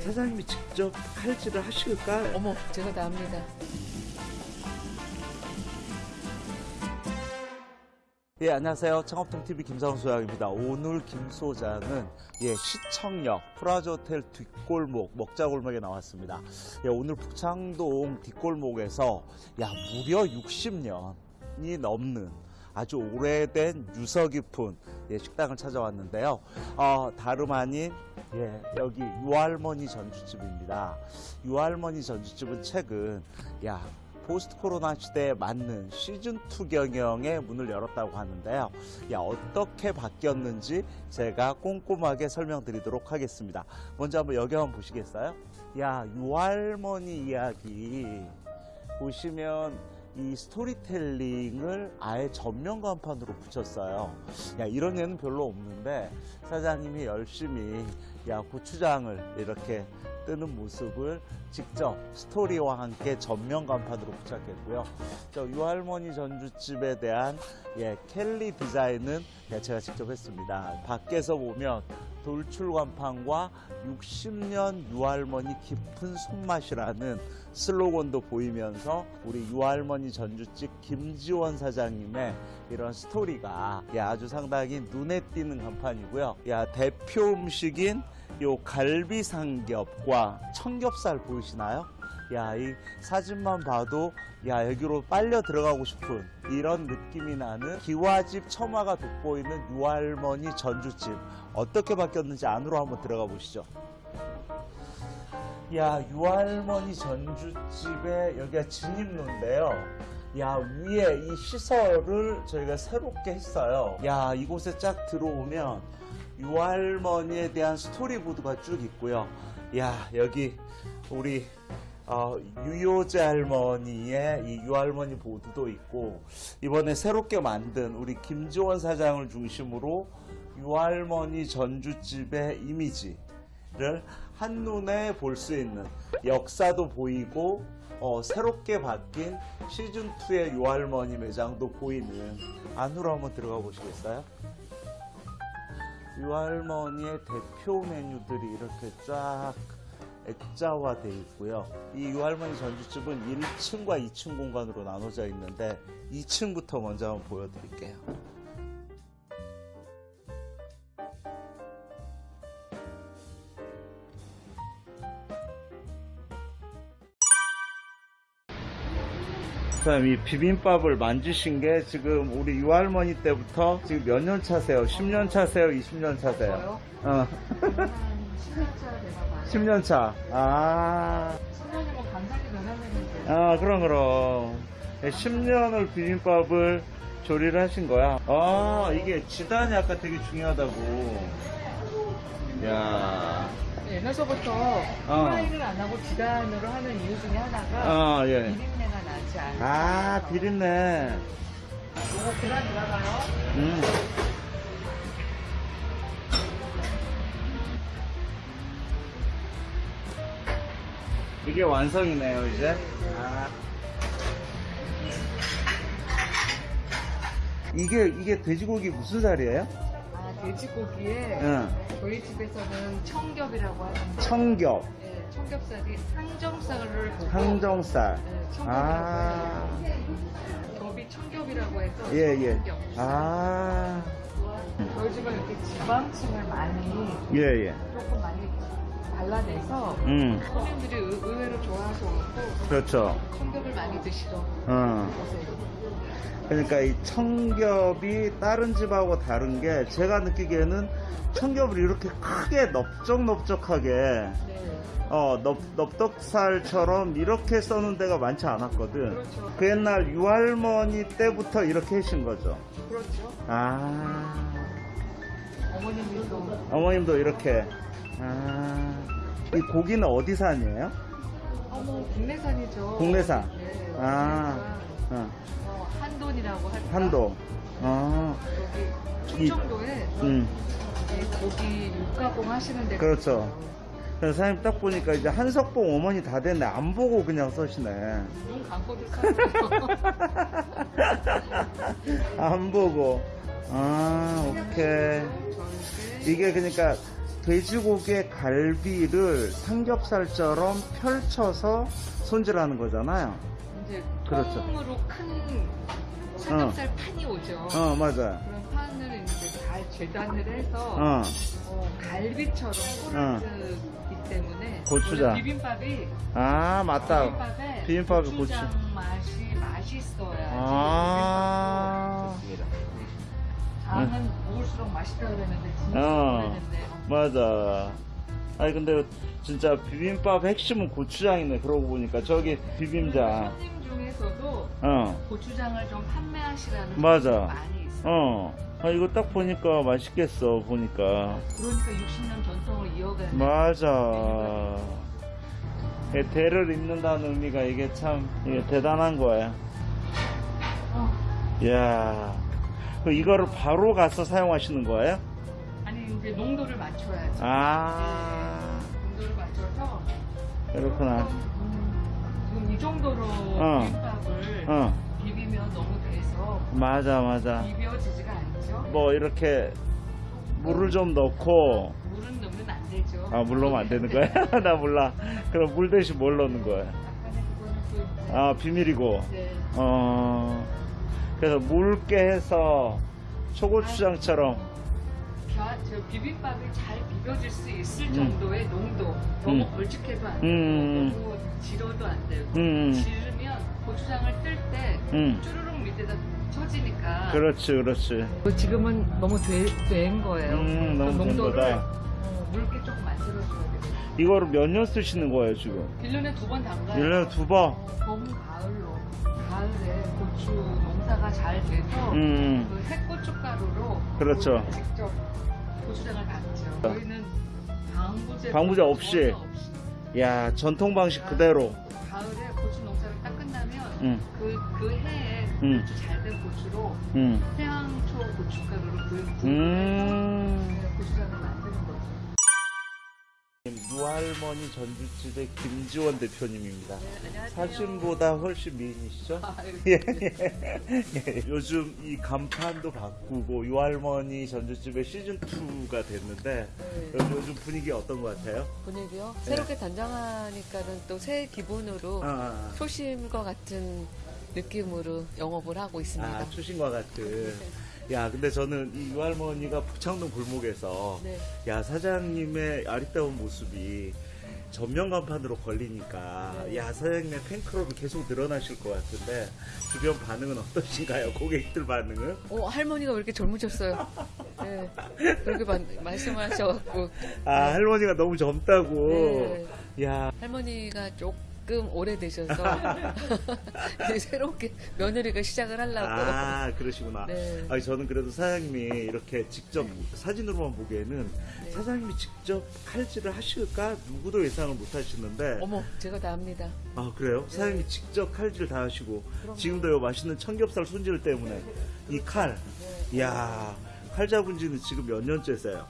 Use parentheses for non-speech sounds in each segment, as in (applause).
사장님이 직접 칼질을 하실까요? 어머, 제가 다 합니다. 예, 안녕하세요. 창업통TV 김상훈 소장입니다. 오늘 김 소장은 예, 시청역 프라자 호텔 뒷골목 먹자골목에 나왔습니다. 예, 오늘 북창동 뒷골목에서 야, 무려 60년이 넘는 아주 오래된 유서 깊은 예, 식당을 찾아왔는데요. 어, 다름 아닌 예, 여기 유할머니 전주집입니다. 유할머니 전주집은 최근 야, 포스트 코로나 시대에 맞는 시즌2 경영의 문을 열었다고 하는데요. 야, 어떻게 바뀌었는지 제가 꼼꼼하게 설명드리도록 하겠습니다. 먼저 한번 여기 한번 보시겠어요? 야, 유할머니 이야기 보시면 이 스토리텔링을 아예 전면 간판으로 붙였어요. 야, 이런 애는 별로 없는데 사장님이 열심히 야, 고추장을 이렇게 뜨는 모습을 직접 스토리와 함께 전면 간판으로 부착했고요. 저 유할머니 전주집에 대한 예, 캘리 디자인은 예, 제가 직접 했습니다. 밖에서 보면 돌출 간판과 60년 유할머니 깊은 손맛이라는 슬로건도 보이면서 우리 유할머니 전주집 김지원 사장님의 이런 스토리가 야, 아주 상당히 눈에 띄는 간판이고요. 야, 대표 음식인 요 갈비 삼겹과 청겹살 보이시나요? 야, 이 사진만 봐도 야, 여기로 빨려 들어가고 싶은 이런 느낌이 나는 기와집 처마가 돋보이는 유할머니 전주집 어떻게 바뀌었는지 안으로 한번 들어가 보시죠. 야, 유할머니 전주집에 여기가 진입로인데요. 야, 위에 이 시설을 저희가 새롭게 했어요. 야, 이곳에 쫙 들어오면 유할머니에 대한 스토리보드가 쭉 있고요. 야, 여기 우리 어, 유효재 할머니의 이 유할머니 보드도 있고 이번에 새롭게 만든 우리 김지원 사장을 중심으로 유할머니 전주집의 이미지를 한눈에 볼 수 있는 역사도 보이고 어, 새롭게 바뀐 시즌2의 유할머니 매장도 보이는 안으로 한번 들어가 보시겠어요? 유할머니의 대표 메뉴들이 이렇게 쫙 액자화되어 있고요. 이 유할머니 전주집은 1층과 2층 공간으로 나눠져 있는데 2층부터 먼저 한번 보여드릴게요. 그다음 이 비빔밥을 만드신 게 지금 우리 유할머니 때부터 지금 몇 년 차세요? 10년 차세요? 20년 차세요? 어. 10년차 돼가봐요. 10년 차. 아. 10년이면 감상이 변하는데. 아, 그럼, 그럼. 10년을 비빔밥을 조리를 하신 거야. 아, 이게 지단이 아까 되게 중요하다고. 야 옛날서부터 어. 프라이를 안 하고 지단으로 하는 이유 중에 하나가 아, 예. 비린내가 아, 비린내. 이거 계란 들어가요. 음. 이게 완성이네요, 이제. 아. 이게, 이게 돼지고기 무슨 살이에요? 아, 돼지고기에 응. 저희 집에서는 청겹이라고 하는데 청겹, 네, 청겹살이 항정살을 보고 항정살. 네, 청겹이라고 아. 해요. 겹이 청겹이라고 해서 예, 예. 청겹. 아. 집은 이렇게 지방층을 많이 예, 예. 조금 많이 발라내서 음. 손님들이 의- 의외로 좋아하셔갖고 그렇죠. 청겹을 많이 드시더라고요. 어. 그러니까 이 청겹이 다른 집하고 다른 게 제가 느끼기에는 청겹을 이렇게 크게 넓적넓적하게 네. 어, 넓, 넓덕살처럼 이렇게 써는 데가 많지 않았거든. 그렇죠. 그 옛날 유할머니 때부터 이렇게 하신 거죠. 그렇죠. 아, 어머님이 또 어머님도 이렇게. 아, 이 고기는 어디산이에요? 어머 국내산이죠. 국내산. 네. 아, 어, 한돈이라고 할까? 한도. 어, 여기 이- 충청도에 음, 이 고기 육가공 하시는 데가 그렇죠. 그래서 사장님 딱 보니까 이제 한석봉 어머니 다 됐네. 안 보고 그냥 써시네. 눈 사요. (laughs) 안 보고. 아, 오케이. 이게 그러니까 돼지고기의 갈비를 삼겹살처럼 펼쳐서 손질하는 거잖아요. 이제 그렇죠. 통으로 큰 삼겹살 판이 오죠. 어, 맞아요. 그런 판을 이제 잘 재단을 해서 어, 어, 갈비처럼 꼬라지기 때문에 고추장. 비빔밥이 아, 맞다. 비빔밥에 고추장 고추. 맛이 맛있어야 아, 장은 먹을수록 맛있다 그랬는데 진짜 어. 맞아. 아니, 근데 진짜 비빔밥 핵심은 고추장이네. 그러고 보니까. 저기 비빔장. 중에서도 어, 고추장을 좀 판매하시라는 맞아. 많이 있어요. 어. 아, 이거 딱 보니까 맛있겠어. 보니까. 그러니까 60년 전통을 이어가는 맞아. 예, 대를 잇는다는 의미가 이게 참 이게 대단한 거야. 어, 이야. 그 이거를 바로 가서 사용하시는 거예요? 아니 이제 농도를 맞춰야지. 아, 농도를 맞춰서 그렇구나. 음, 지금 이 정도로 어. 비빔밥을 어, 비비면 너무 돼서 맞아, 맞아. 비벼지지가 않죠. 뭐 이렇게 물을 좀 넣고, 물은 넣으면 안 되죠. 아, 물 넣으면 안 되는 거야? (laughs) 나 몰라. 그럼 물 대신 뭘 넣는 거야? 아, 비밀이고. 네. 어, 그래서 묽게 해서 초고추장처럼. 벼- 저 비빔밥이 잘 비벼질 수 있을 음. 정도의 농도 너무 음. 걸쭉해도 안 되고 음. 너무 질어도 안 되고 음. 지르면 고추장을 뜰때 음. 쭈르륵 밑에다 쳐지니까 그렇지, 그렇지. 지금은 너무 되, 된 거예요. 음, 너무 그된 농도를. 어, 묽게 조금 만들어줘야 돼요. 이거를 몇 년 쓰시는 거예요, 지금? 1년에 두 번 담가요. 1년에 두 번? 어, 봄, 가을로. 가을에 고추 농사가 잘 돼서 음, 그 핵고춧가루로 그렇죠. 그 직접 고추장을 담죠. 저희는 방부제 방부제 없이. 야, 전통 방식 그대로. 가을에 고추 농사를 딱 끝나면 음, 그, 그 해에 음. 고추 잘 된 고추로 음, 태양초 고춧가루를 구입해서 음. 고추장을 만드는 거죠. 유할머니 전주집의 김지원 대표님입니다. 네. 사진보다 훨씬 미인이시죠? 아, (laughs) 예, 예. 예, 요즘 이 간판도 바꾸고 유할머니 전주집의 시즌2가 됐는데 네. 요즘, 분위기 어떤 것 같아요? 분위기요? 네. 새롭게 단장하니까는 또 새 기분으로 아, 초심과 같은 느낌으로 영업을 하고 있습니다. 아, 추신과 같은. 야, 근데 저는 이 유할머니가 북창동 골목에서 네. 야, 사장님의 아리따운 모습이 전면 간판으로 걸리니까 네. 야, 사장님의 팬클럽이 계속 늘어나실 것 같은데 주변 반응은 어떠신가요? 고객들 반응은? 어, 할머니가 왜 이렇게 젊으셨어요? 네. 그렇게 마- 말씀하셔갖고. 아, 할머니가 너무 젊다고. 네. 야, 할머니가 조금 오래되셔서 (laughs) 이제 새롭게 며느리가 시작을 하려고. 아, 그러시구나. 네. 아니, 저는 그래도 사장님이 이렇게 직접 사진으로만 보기에는 네. 사장님이 직접 칼질을 하실까? 누구도 예상을 못 하시는데. 어머, 제가 다 합니다. 아, 그래요? 사장님이 직접 칼질 다 하시고, 네. 그럼요. 지금도 요 맛있는 청겹살 손질 때문에 이 칼, 네. 이야, 칼 잡은 지는 지금 몇 년째세요?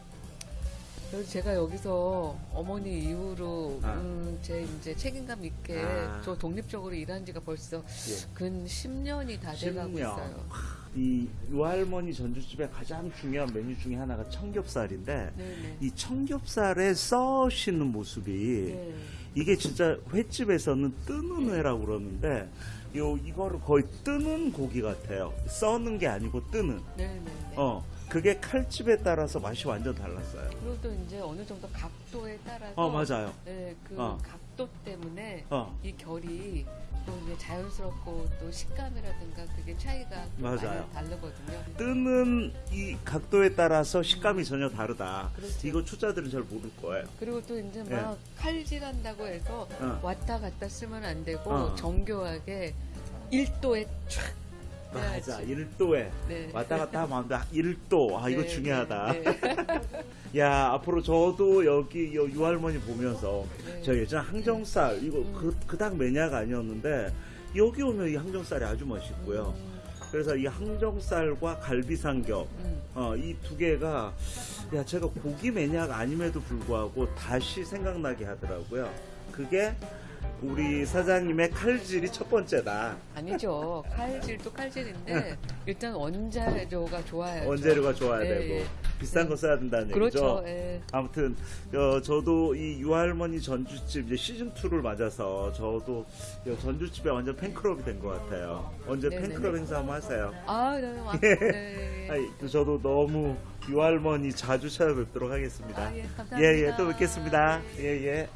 그래서 제가 여기서 어머니 이후로 아. 음, 제 이제 책임감 있게 아. 저 독립적으로 일한 지가 벌써 예. 근 10년이 다 돼가고 10년. 있어요. 이 유할머니 전주집의 가장 중요한 메뉴 중에 하나가 청겹살인데, 네네. 이 청겹살에 써시는 모습이 네. 이게 진짜 횟집에서는 뜨는 회라고 그러는데 요 이거를 거의 뜨는 고기 같아요. 써는 게 아니고 뜨는. 네네. 어. 그게 칼집에 따라서 맛이 완전 달랐어요. 그리고 또 이제 어느 정도 각도에 따라서 어, 맞아요. 네, 그 어. 각도 때문에 어. 이 결이 또 이제 자연스럽고 또 식감이라든가 그게 차이가 또 맞아요. 많이 다르거든요. 뜨는 이 각도에 따라서 식감이 전혀 다르다. 그렇죠. 이거 초짜들은 잘 모를 거예요. 그리고 또 이제 네. 막 칼질한다고 해서 어. 왔다 갔다 쓰면 안 되고 어. 정교하게 1도에 쫙 맞아. 해야지. 1도에 네. 왔다 갔다 하면 안 돼. 1도. 아, 이거 네, 중요하다. 네, 네. (laughs) 야, 앞으로 저도 여기 요 유할머니 보면서 네. 저 예전 항정살 이거 음. 그, 그닥 매니아가 아니었는데 여기 오면 이 항정살이 아주 맛있고요. 음, 그래서 이 항정살과 갈비삼겹 음. 어, 이 두 개가 야 제가 고기 매니아가 아님에도 불구하고 다시 생각나게 하더라고요. 그게 우리 사장님의 칼질이 첫 번째다. 아니죠. 칼질도 칼질인데 일단 원자료가 좋아요. 원재료가 좋아야 예, 되고 예. 비싼 거 써야 된다는 그렇죠. 얘기죠. 예. 아무튼 어, 저도 이 유할머니 전주집 이제 시즌 2를 맞아서 저도 이 전주집에 완전 팬클럽이 된 것 같아요. 언제 네네네. 팬클럽 행사 한번 하세요. 아, 네, 와, 예. 네. (laughs) 또 저도 너무 유할머니 자주 찾아뵙도록 하겠습니다. 아, 예, 감사합니다. 예, 예, 또 뵙겠습니다. 예, 예.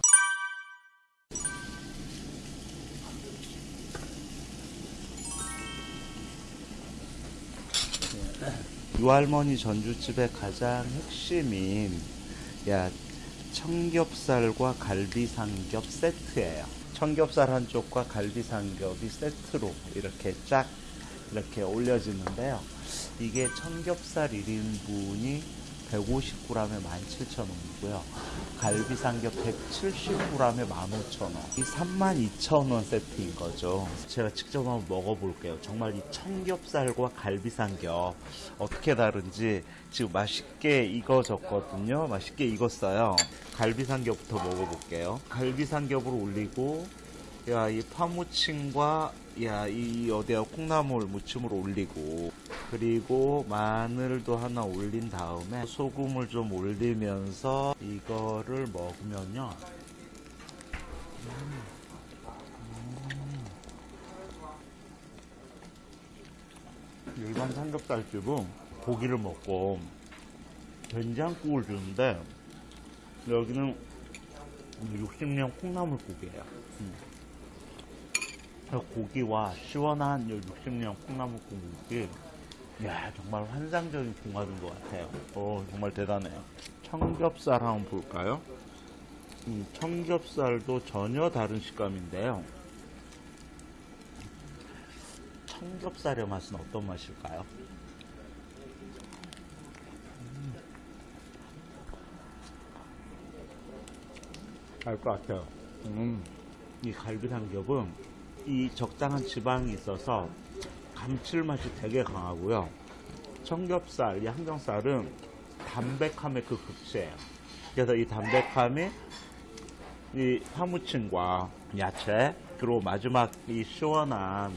유할머니 전주집의 가장 핵심인 야 청겹살과 갈비 삼겹 세트예요. 청겹살 한 쪽과 갈비 삼겹이 세트로 이렇게 쫙 이렇게 올려지는데요. 이게 청겹살 1인분이 150g에 17,000원이고요. 갈비 삼겹 170g에 15,000원. 이 32,000원 세트인 거죠. 제가 직접 한번 먹어볼게요. 정말 이 청겹살과 갈비 삼겹 어떻게 다른지 지금 맛있게 익어졌거든요. 맛있게 익었어요. 갈비 삼겹부터 먹어볼게요. 갈비 삼겹을 올리고 야, 이 파무침과 야, 이 어디야 콩나물 무침을 올리고 그리고 마늘도 하나 올린 다음에 소금을 좀 올리면서 이거를 먹으면요. 음. 음. 일반 삼겹살집은 고기를 먹고 된장국을 주는데 여기는 60년 콩나물국이에요. 음. 저 고기와 시원한 60년 콩나물국이 야 정말 환상적인 궁합인 것 같아요. 오 정말 대단해요. 청겹살 한번 볼까요? 음, 청겹살도 전혀 다른 식감인데요. 청겹살의 맛은 어떤 맛일까요? 알 것 같아요. 음, 이 갈비 삼겹은 이 적당한 지방이 있어서 감칠맛이 되게 강하고요. 청겹살, 이 항정살은 담백함의 그 극치예요. 그래서 이 담백함이 이 파무침과 야채 그리고 마지막 이 시원한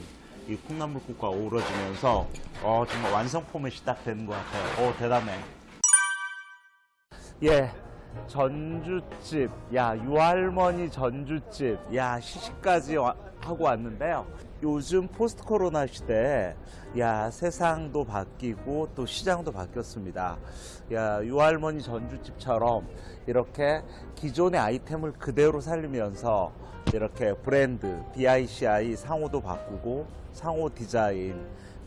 이 콩나물국과 어우러지면서 어 정말 완성품이 딱 되는 것 같아요. 오 대단해. 예. 전주집, 야, 유할머니 전주집, 야, 시식까지 와- 하고 왔는데요. 요즘 포스트 코로나 시대에, 야, 세상도 바뀌고 또 시장도 바뀌었습니다. 야, 유할머니 전주집처럼 이렇게 기존의 아이템을 그대로 살리면서 이렇게 브랜드, BI CI 상호도 바꾸고 상호 디자인,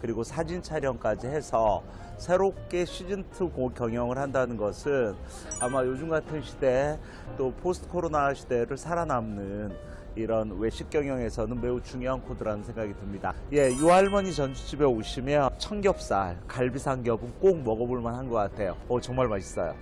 그리고 사진 촬영까지 해서 새롭게 시즌2 경영을 한다는 것은 아마 요즘 같은 시대에 또 포스트 코로나 시대를 살아남는 이런 외식 경영에서는 매우 중요한 코드라는 생각이 듭니다. 예, 유할머니 전주집에 오시면 천겹살, 갈비 삼겹은 꼭 먹어볼 만한 것 같아요. 오, 정말 맛있어요.